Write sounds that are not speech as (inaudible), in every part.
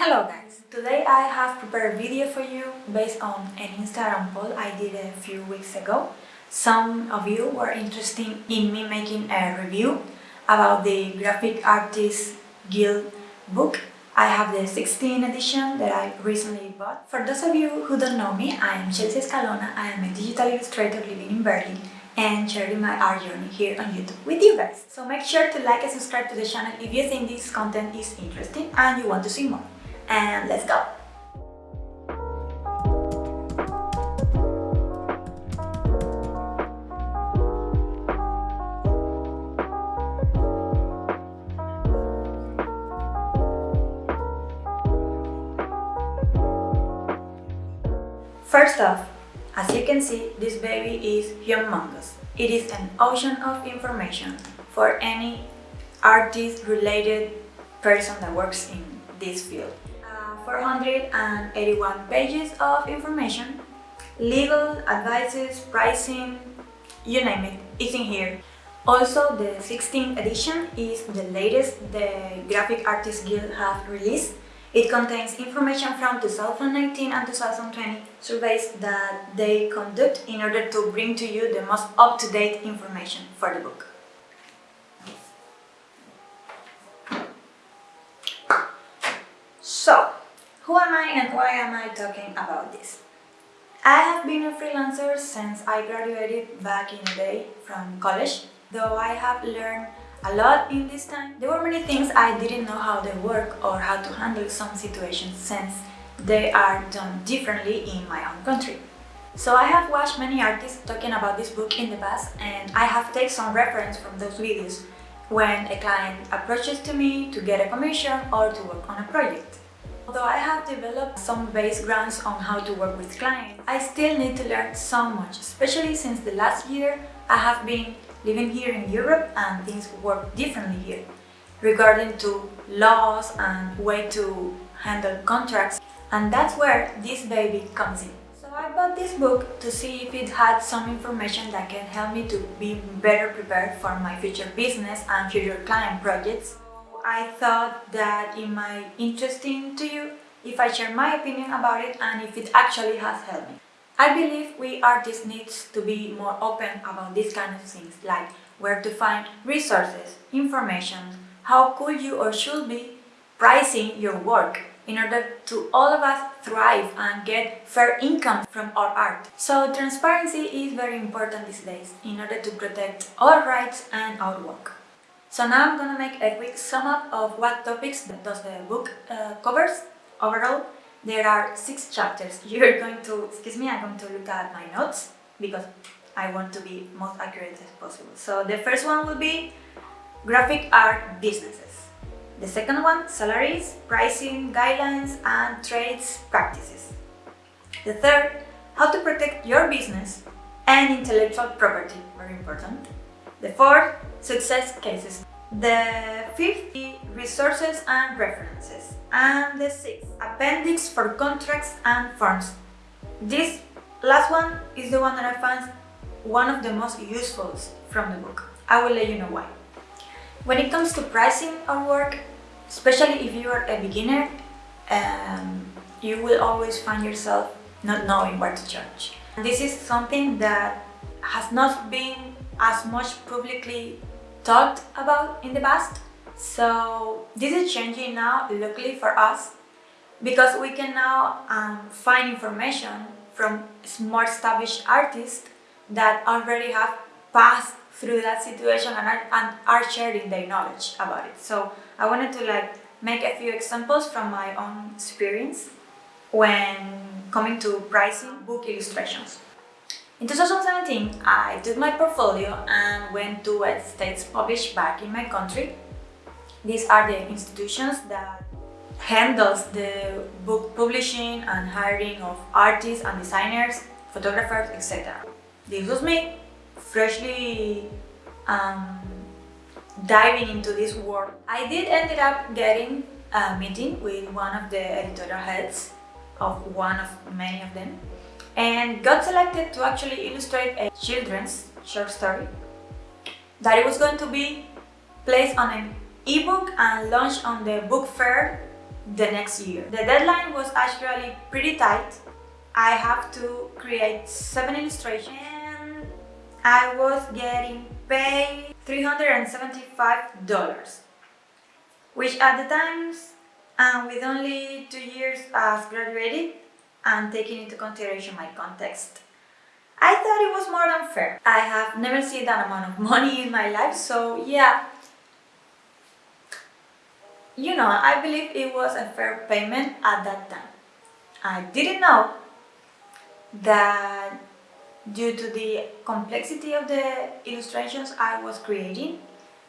Hello guys! Today I have prepared a video for you based on an Instagram poll I did a few weeks ago. Some of you were interested in me making a review about the Graphic Artists Guild book. I have the 16th edition that I recently bought. For those of you who don't know me, I am Chelsea Escalona. I am a digital illustrator living in Berlin and sharing my art journey here on YouTube with you guys. So make sure to like and subscribe to the channel if you think this content is interesting and you want to see more and let's go! First off, as you can see, this baby is humongous. It is an ocean of information for any artist-related person that works in this field. 481 pages of information, legal advices, pricing, you name it, it's in here. Also, the 16th edition is the latest the Graphic Artists Guild have released. It contains information from 2019 and 2020 surveys that they conduct in order to bring to you the most up-to-date information for the book. Am I and why am I talking about this? I have been a freelancer since I graduated back in the day from college. Though I have learned a lot in this time, there were many things I didn't know how they work or how to handle some situations since they are done differently in my own country. So I have watched many artists talking about this book in the past and I have taken some reference from those videos when a client approaches to me to get a commission or to work on a project. Although I have developed some base grounds on how to work with clients, I still need to learn so much, especially since the last year I have been living here in Europe and things work differently here regarding to laws and way to handle contracts and that's where this baby comes in. So I bought this book to see if it had some information that can help me to be better prepared for my future business and future client projects I thought that it might be interesting to you if I share my opinion about it and if it actually has helped me. I believe we artists needs to be more open about these kind of things like where to find resources, information, how could you or should be pricing your work in order to all of us thrive and get fair income from our art. So transparency is very important these days in order to protect our rights and our work. So now I'm gonna make a quick sum up of what topics does the book uh, covers. Overall, there are six chapters. (laughs) You're going to, excuse me, I'm going to look at my notes because I want to be most accurate as possible. So the first one will be graphic art businesses. The second one, salaries, pricing, guidelines, and trades practices. The third, how to protect your business and intellectual property, very important. The fourth, success cases. The fifth, resources and references. And the sixth, appendix for contracts and forms. This last one is the one that I found one of the most useful from the book. I will let you know why. When it comes to pricing our work, especially if you are a beginner, um, you will always find yourself not knowing what to charge. This is something that has not been as much publicly talked about in the past. So this is changing now, luckily for us, because we can now um, find information from more established artists that already have passed through that situation and are, and are sharing their knowledge about it. So I wanted to like make a few examples from my own experience when coming to pricing book illustrations. In 2017, I took my portfolio and went to a States published back in my country. These are the institutions that handles the book publishing and hiring of artists and designers, photographers, etc. This was me, freshly um, diving into this world. I did ended up getting a meeting with one of the editorial heads of one of many of them and got selected to actually illustrate a children's short story that it was going to be placed on an ebook and launched on the book fair the next year. The deadline was actually pretty tight. I have to create seven illustrations and I was getting paid $375 which at the times and with only two years as graduated and taking into consideration my context I thought it was more than fair. I have never seen that amount of money in my life, so yeah. You know, I believe it was a fair payment at that time. I didn't know that due to the complexity of the illustrations I was creating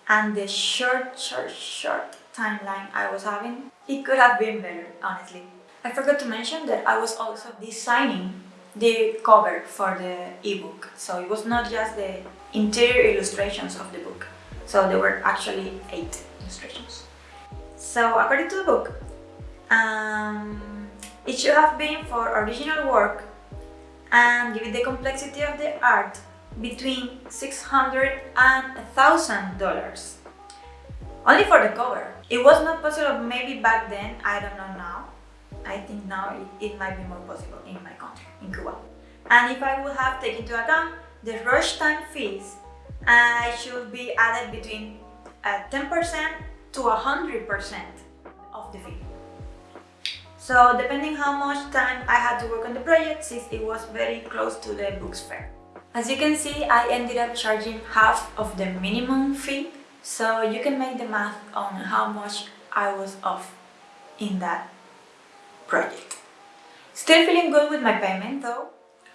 and the short, short, short timeline I was having, it could have been better, honestly. I forgot to mention that I was also designing the cover for the ebook. So it was not just the interior illustrations of the book. So there were actually eight illustrations. So according to the book, um, it should have been for original work and given the complexity of the art between 600 and thousand dollars only for the cover it was not possible maybe back then i don't know now I think now it, it might be more possible in my country, in Cuba. And if I would have taken into account the rush time fees, I should be added between 10% uh, to 100% of the fee. So depending how much time I had to work on the project, since it was very close to the books fair. As you can see, I ended up charging half of the minimum fee, so you can make the math on how much I was off in that project. Still feeling good with my payment though.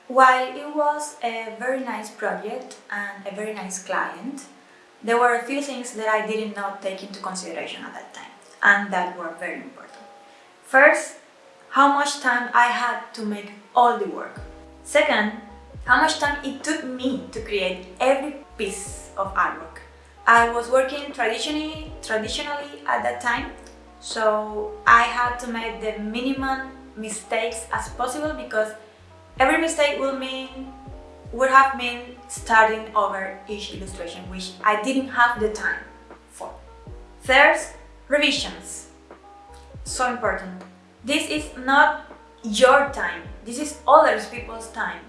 While it was a very nice project and a very nice client, there were a few things that I did not take into consideration at that time and that were very important. First, how much time I had to make all the work. Second, how much time it took me to create every piece of artwork. I was working traditionally, traditionally at that time so I had to make the minimum mistakes as possible because every mistake will mean would have meant starting over each illustration which I didn't have the time for. Third, revisions. So important. This is not your time, this is other people's time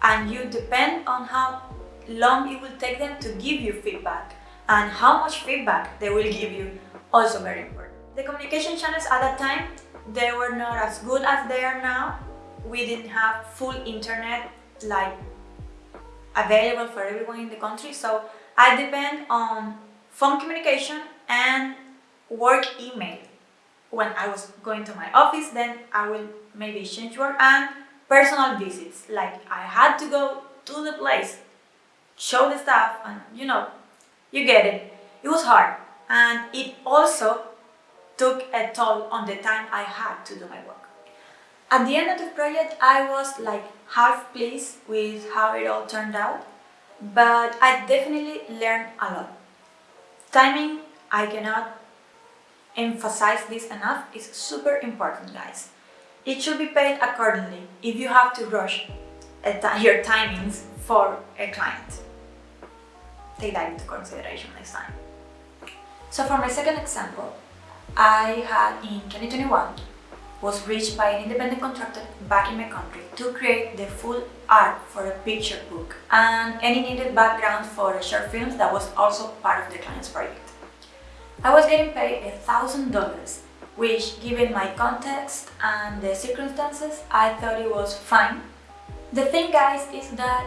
and you depend on how long it will take them to give you feedback and how much feedback they will give you also very important. The communication channels at that time, they were not as good as they are now. We didn't have full internet like available for everyone in the country. So I depend on phone communication and work email. When I was going to my office, then I will maybe change work and personal visits. Like I had to go to the place, show the staff and you know, you get it. It was hard and it also took a toll on the time I had to do my work. At the end of the project, I was like half pleased with how it all turned out, but I definitely learned a lot. Timing, I cannot emphasize this enough, is super important, guys. It should be paid accordingly if you have to rush your timings for a client. Take that into consideration next time. So for my second example, I had in 2021 was reached by an independent contractor back in my country to create the full art for a picture book and any needed background for the short films that was also part of the client's project. I was getting paid a thousand dollars which given my context and the circumstances I thought it was fine. The thing guys is that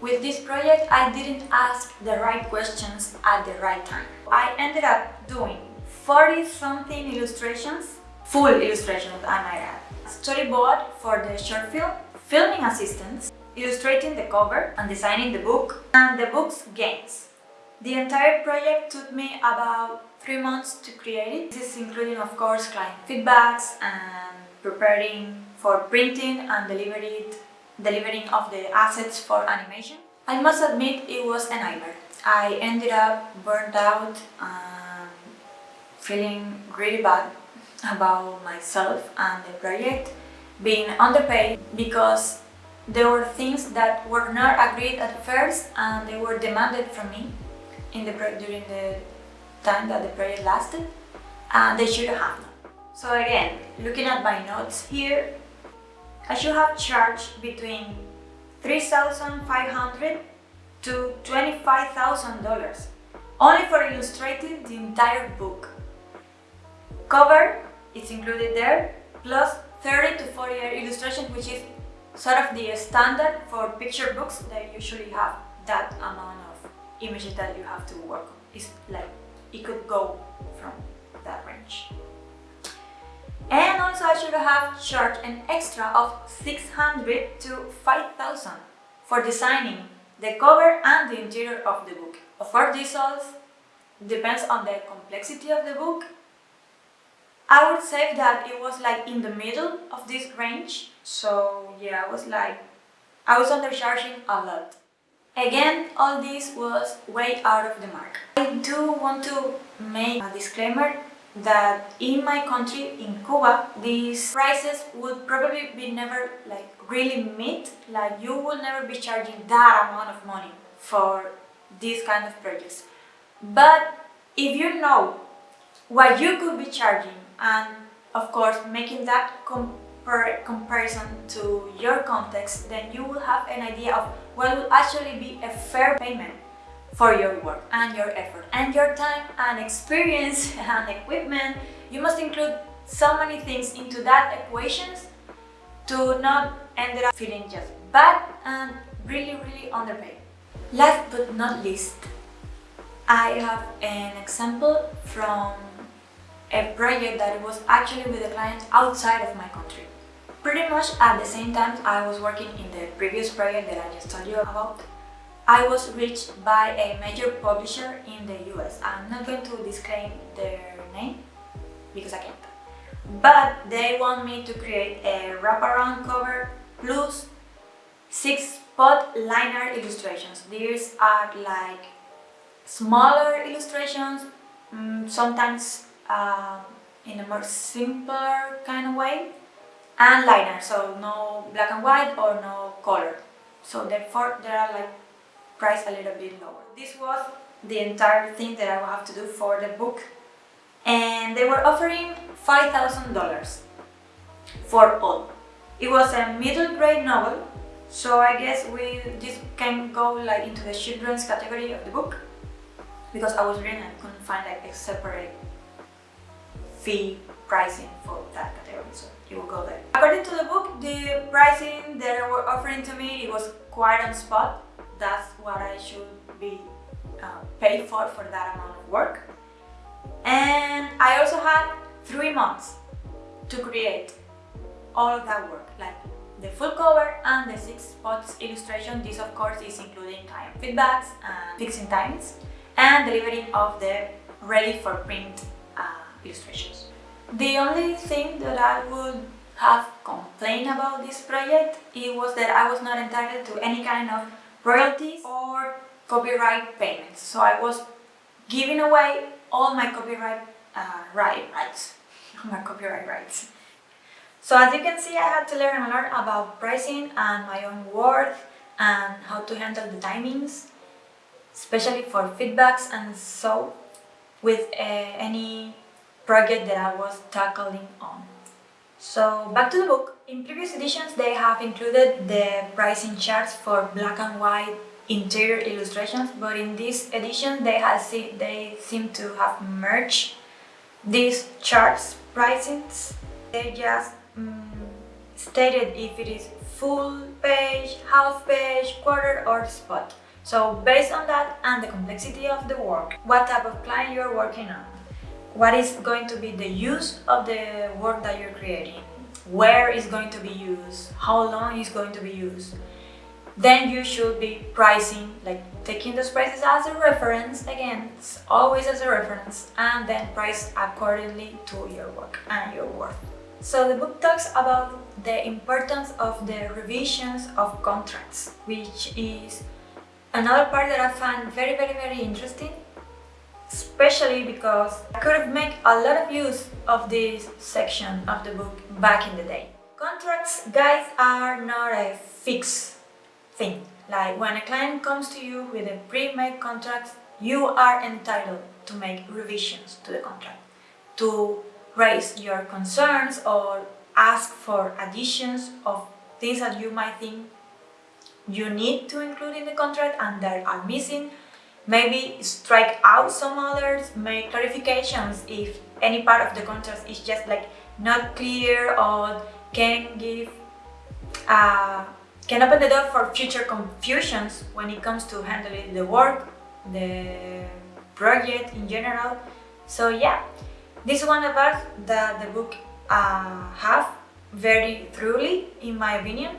with this project I didn't ask the right questions at the right time. I ended up doing 40 something illustrations, full illustrations I might add. Storyboard for the short film, filming assistance, illustrating the cover and designing the book, and the book's games. The entire project took me about three months to create it. This is including of course client feedbacks and preparing for printing and delivering of the assets for animation. I must admit it was a nightmare. I ended up burnt out feeling really bad about myself and the project, being underpaid because there were things that were not agreed at first and they were demanded from me in the during the time that the project lasted and they should have. So again, looking at my notes here, I should have charged between 3,500 to $25,000 only for illustrating the entire book. Cover is included there, plus 30 to 40 illustrations, which is sort of the standard for picture books that usually have that amount of images that you have to work on. It's like it could go from that range. And also I should have charged an extra of 600 to 5000 for designing the cover and the interior of the book. Of course this all depends on the complexity of the book. I would say that it was like in the middle of this range. So yeah, I was like, I was undercharging a lot. Again, all this was way out of the mark. I do want to make a disclaimer that in my country, in Cuba, these prices would probably be never like really meet, like you will never be charging that amount of money for these kind of projects. But if you know what you could be charging and of course making that compar comparison to your context, then you will have an idea of what will actually be a fair payment for your work and your effort and your time and experience (laughs) and equipment. You must include so many things into that equations to not end up feeling just bad and really really underpaid. Last but not least, I have an example from a project that was actually with a client outside of my country. Pretty much at the same time I was working in the previous project that I just told you about, I was reached by a major publisher in the US. I'm not going to disclaim their name because I can't. But they want me to create a wraparound cover plus six spot liner illustrations. These are like smaller illustrations, mm, sometimes uh, in a more simpler kind of way, and liner, so no black and white or no color. So therefore they are like priced a little bit lower. This was the entire thing that I will have to do for the book and they were offering $5,000 for all. It was a middle grade novel so I guess we this can go like into the children's category of the book because I was reading and couldn't find like a separate fee pricing for that category, so it will go there. According to the book, the pricing they were offering to me, it was quite on spot. That's what I should be uh, paid for for that amount of work. And I also had three months to create all of that work, like the full cover and the six spots illustration. This of course is including client feedbacks and fixing times and delivering of the ready for print illustrations. The only thing that I would have complained about this project it was that I was not entitled to any kind of royalties or copyright payments. So I was giving away all my copyright uh, right, rights, (laughs) my copyright rights. So as you can see, I had to learn a lot about pricing and my own worth and how to handle the timings, especially for feedbacks and so with uh, any project that I was tackling on. So back to the book. In previous editions they have included the pricing charts for black and white interior illustrations but in this edition they have see, they seem to have merged these charts pricings. They just um, stated if it is full page, half page, quarter or spot. So based on that and the complexity of the work, what type of client you're working on, what is going to be the use of the work that you're creating, where is going to be used, how long is going to be used, then you should be pricing, like taking those prices as a reference, again, it's always as a reference, and then price accordingly to your work and your worth. So the book talks about the importance of the revisions of contracts, which is another part that I find very, very, very interesting especially because I could have made a lot of use of this section of the book back in the day. Contracts, guys, are not a fixed thing. Like when a client comes to you with a pre-made contract, you are entitled to make revisions to the contract, to raise your concerns or ask for additions of things that you might think you need to include in the contract and that are missing. Maybe strike out some others, make clarifications if any part of the contract is just like not clear or can give uh, can open the door for future confusions when it comes to handling the work, the project in general. So yeah, this is one of us that the book uh, have very thoroughly in my opinion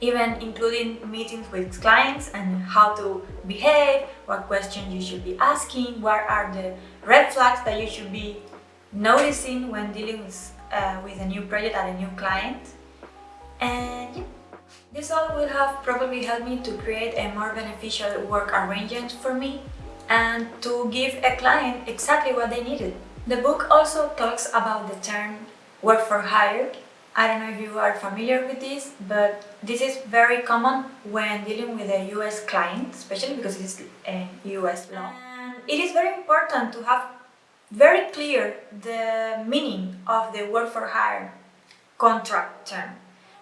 even including meetings with clients and how to behave, what questions you should be asking, what are the red flags that you should be noticing when dealing with, uh, with a new project and a new client. And this all will have probably helped me to create a more beneficial work arrangement for me and to give a client exactly what they needed. The book also talks about the term work for hire I don't know if you are familiar with this, but this is very common when dealing with a US client, especially because it's a US law. And it is very important to have very clear the meaning of the work for hire contract term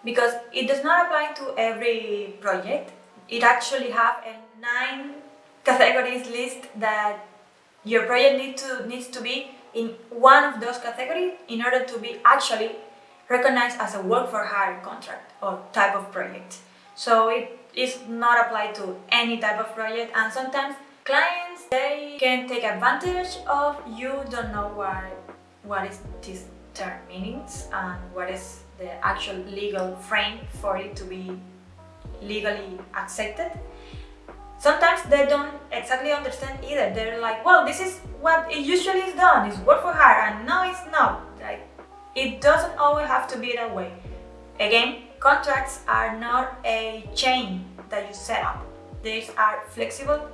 because it does not apply to every project. It actually have a nine categories list that your project need to, needs to be in one of those categories in order to be actually recognized as a work for hire contract or type of project. So it is not applied to any type of project and sometimes clients they can take advantage of you don't know what what is this term meanings and what is the actual legal frame for it to be legally accepted. Sometimes they don't exactly understand either. They're like, well, this is what it usually is done, it's work for hire, and no, it's not. Like, it doesn't always have to be that way. Again, contracts are not a chain that you set up. These are flexible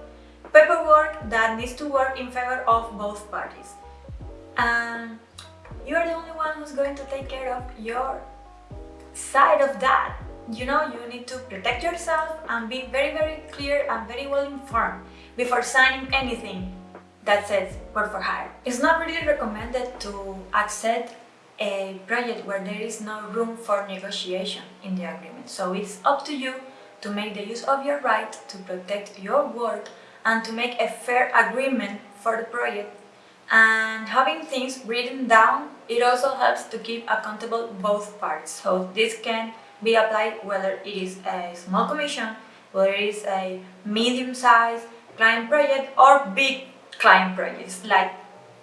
paperwork that needs to work in favor of both parties. And you are the only one who's going to take care of your side of that. You know, you need to protect yourself and be very, very clear and very well informed before signing anything that says work for hire. It's not really recommended to accept a project where there is no room for negotiation in the agreement. So it's up to you to make the use of your right to protect your work and to make a fair agreement for the project. And having things written down, it also helps to keep accountable both parts. So this can be applied whether it is a small commission, whether it is a medium-sized client project or big client projects like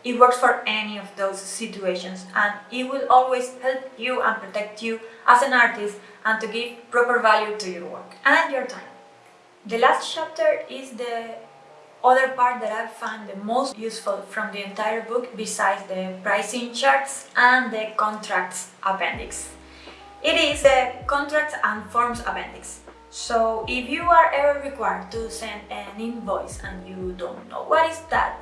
it works for any of those situations and it will always help you and protect you as an artist and to give proper value to your work and your time. The last chapter is the other part that I found the most useful from the entire book besides the pricing charts and the contracts appendix. It is the contracts and forms appendix. So if you are ever required to send an invoice and you don't know what is that,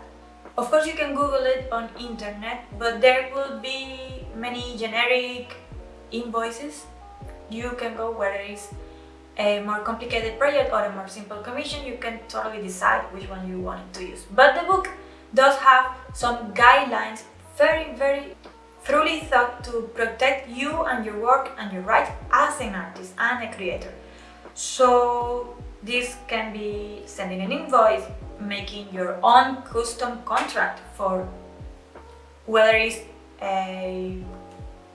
of course you can google it on internet but there will be many generic invoices. You can go whether it's a more complicated project or a more simple commission. You can totally decide which one you want to use. But the book does have some guidelines very very thoroughly thought to protect you and your work and your rights as an artist and a creator. So this can be sending an invoice making your own custom contract for whether it's a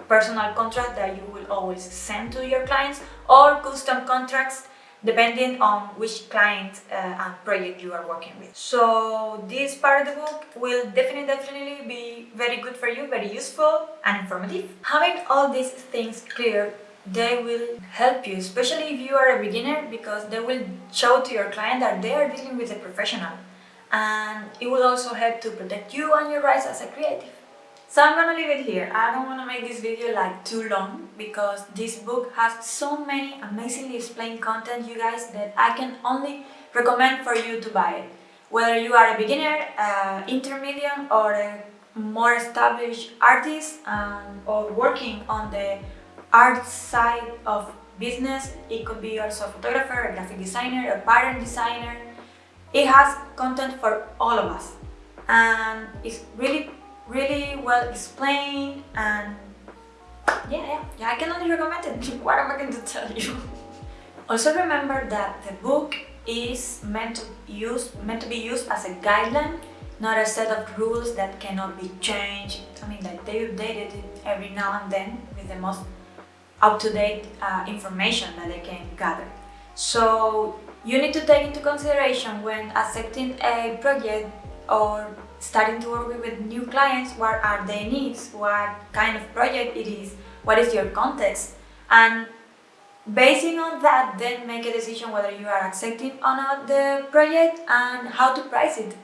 personal contract that you will always send to your clients or custom contracts depending on which client uh, and project you are working with. So this part of the book will definitely, definitely be very good for you, very useful and informative. Having all these things clear they will help you, especially if you are a beginner, because they will show to your client that they are dealing with a professional. And it will also help to protect you and your rights as a creative. So I'm gonna leave it here. I don't wanna make this video like too long because this book has so many amazingly explained content, you guys, that I can only recommend for you to buy it. Whether you are a beginner, uh, intermediate, or a more established artist um, or working on the art side of business. It could be also a photographer, a graphic designer, a pattern designer. It has content for all of us and it's really really well explained and yeah, yeah, yeah, I can only recommend it. (laughs) what am I going to tell you? (laughs) also remember that the book is meant to, use, meant to be used as a guideline, not a set of rules that cannot be changed. I mean, like they updated it every now and then with the most up-to-date uh, information that they can gather. So you need to take into consideration when accepting a project or starting to work with new clients, what are their needs, what kind of project it is, what is your context, and basing on that, then make a decision whether you are accepting or not the project and how to price it.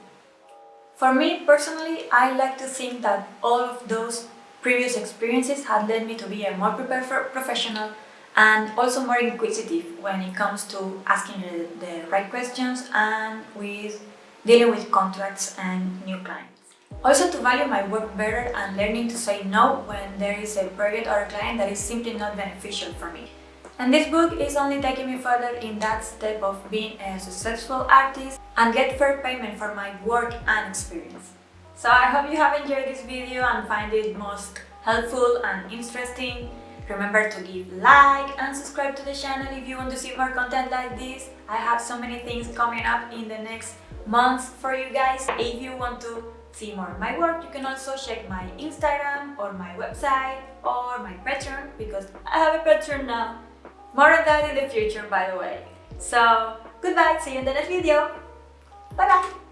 For me personally, I like to think that all of those previous experiences had led me to be a more prepared professional and also more inquisitive when it comes to asking the, the right questions and with dealing with contracts and new clients. Also to value my work better and learning to say no when there is a project or a client that is simply not beneficial for me. And this book is only taking me further in that step of being a successful artist and get fair payment for my work and experience. So I hope you have enjoyed this video and find it most helpful and interesting. Remember to give like and subscribe to the channel if you want to see more content like this. I have so many things coming up in the next months for you guys. If you want to see more of my work, you can also check my Instagram or my website or my Patreon because I have a Patreon now. More of that in the future, by the way. So, goodbye, see you in the next video. Bye bye!